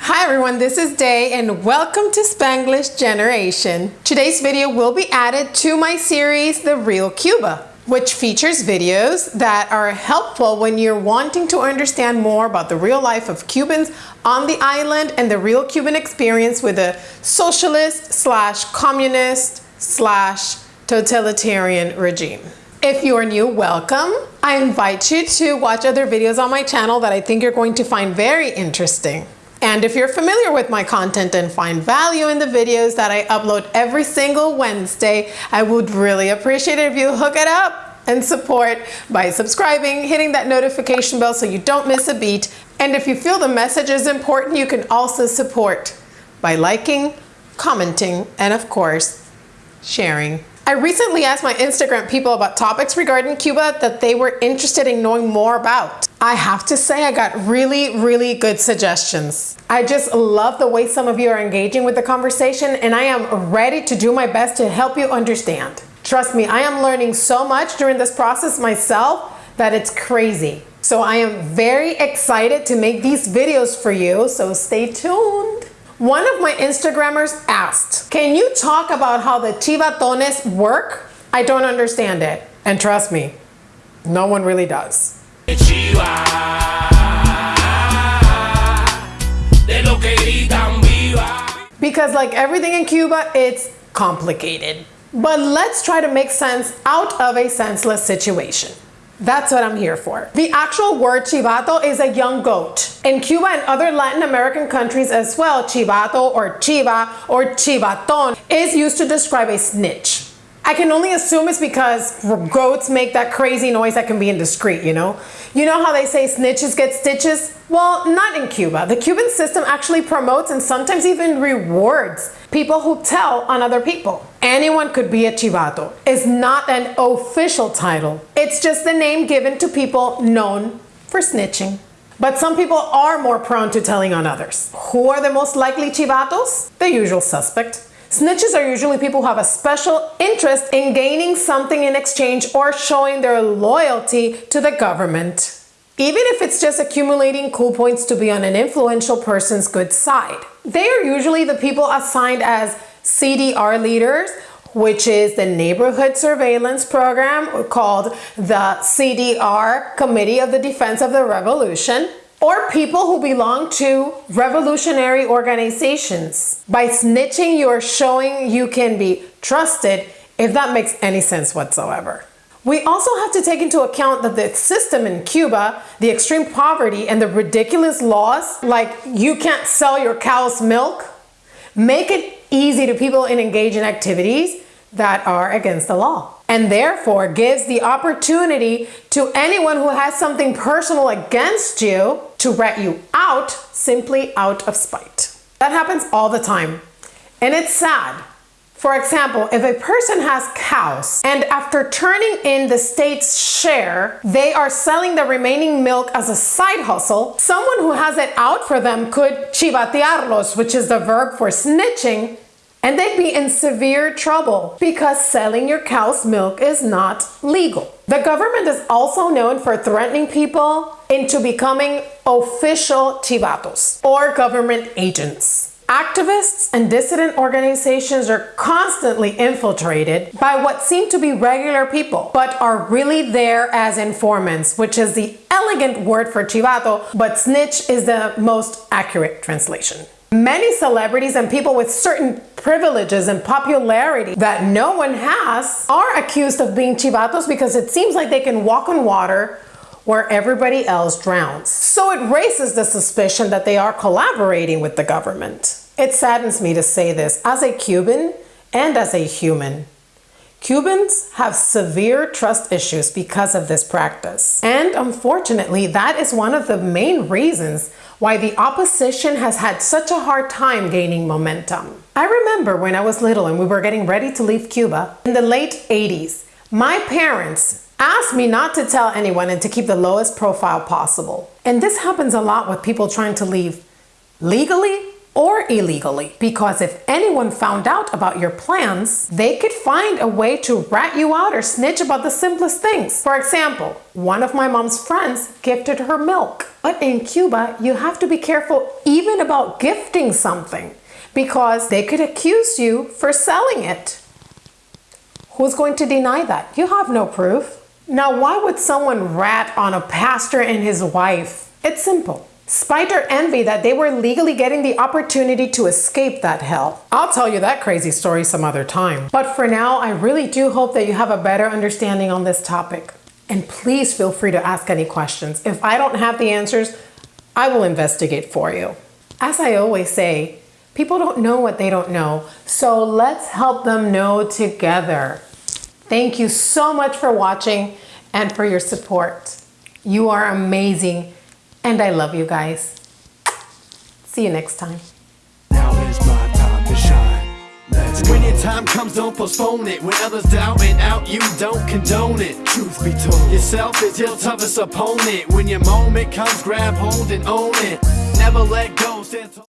Hi everyone, this is Day and welcome to Spanglish Generation. Today's video will be added to my series, The Real Cuba, which features videos that are helpful when you're wanting to understand more about the real life of Cubans on the island and the real Cuban experience with a socialist slash communist slash totalitarian regime. If you are new, welcome. I invite you to watch other videos on my channel that I think you're going to find very interesting. And if you're familiar with my content and find value in the videos that I upload every single Wednesday, I would really appreciate it if you hook it up and support by subscribing, hitting that notification bell so you don't miss a beat. And if you feel the message is important, you can also support by liking, commenting, and of course, sharing. I recently asked my Instagram people about topics regarding Cuba that they were interested in knowing more about. I have to say I got really, really good suggestions. I just love the way some of you are engaging with the conversation and I am ready to do my best to help you understand. Trust me, I am learning so much during this process myself that it's crazy. So I am very excited to make these videos for you, so stay tuned. One of my Instagrammers asked, can you talk about how the chivatones work? I don't understand it. And trust me, no one really does. Because like everything in Cuba, it's complicated. But let's try to make sense out of a senseless situation. That's what I'm here for. The actual word chivato is a young goat. In Cuba and other Latin American countries as well, chivato or chiva or chivaton is used to describe a snitch. I can only assume it's because goats make that crazy noise that can be indiscreet, you know? You know how they say snitches get stitches? Well, not in Cuba. The Cuban system actually promotes and sometimes even rewards people who tell on other people. Anyone could be a chivato. It's not an official title. It's just the name given to people known for snitching. But some people are more prone to telling on others. Who are the most likely chivatos? The usual suspect. Snitches are usually people who have a special interest in gaining something in exchange or showing their loyalty to the government. Even if it's just accumulating cool points to be on an influential person's good side. They are usually the people assigned as CDR leaders, which is the neighborhood surveillance program called the CDR Committee of the Defense of the Revolution or people who belong to revolutionary organizations. By snitching, you're showing you can be trusted, if that makes any sense whatsoever. We also have to take into account that the system in Cuba, the extreme poverty and the ridiculous laws, like you can't sell your cow's milk, make it easy to people in engage in activities that are against the law and therefore gives the opportunity to anyone who has something personal against you to rat you out simply out of spite. That happens all the time and it's sad. For example, if a person has cows and after turning in the state's share, they are selling the remaining milk as a side hustle, someone who has it out for them could chivatearlos, which is the verb for snitching, and they'd be in severe trouble because selling your cow's milk is not legal. The government is also known for threatening people into becoming official chivatos or government agents. Activists and dissident organizations are constantly infiltrated by what seem to be regular people, but are really there as informants, which is the elegant word for chivato, but snitch is the most accurate translation. Many celebrities and people with certain privileges and popularity that no one has are accused of being chivatos because it seems like they can walk on water where everybody else drowns. So it raises the suspicion that they are collaborating with the government. It saddens me to say this as a Cuban and as a human. Cubans have severe trust issues because of this practice. And unfortunately, that is one of the main reasons why the opposition has had such a hard time gaining momentum. I remember when I was little and we were getting ready to leave Cuba in the late 80s, my parents asked me not to tell anyone and to keep the lowest profile possible. And this happens a lot with people trying to leave legally or illegally. Because if anyone found out about your plans, they could find a way to rat you out or snitch about the simplest things. For example, one of my mom's friends gifted her milk. But in Cuba, you have to be careful even about gifting something because they could accuse you for selling it. Who's going to deny that? You have no proof. Now, why would someone rat on a pastor and his wife? It's simple. Spite or envy that they were legally getting the opportunity to escape that hell. I'll tell you that crazy story some other time. But for now, I really do hope that you have a better understanding on this topic. And please feel free to ask any questions. If I don't have the answers, I will investigate for you. As I always say, people don't know what they don't know, so let's help them know together. Thank you so much for watching and for your support. You are amazing and I love you guys. See you next time. Now is my time to shine. Let's. When your time comes, don't postpone it. When others doubt and out, you don't condone it. Truth be told, yourself is your toughest opponent. When your moment comes, grab hold and own it. Never let go. Stand tall.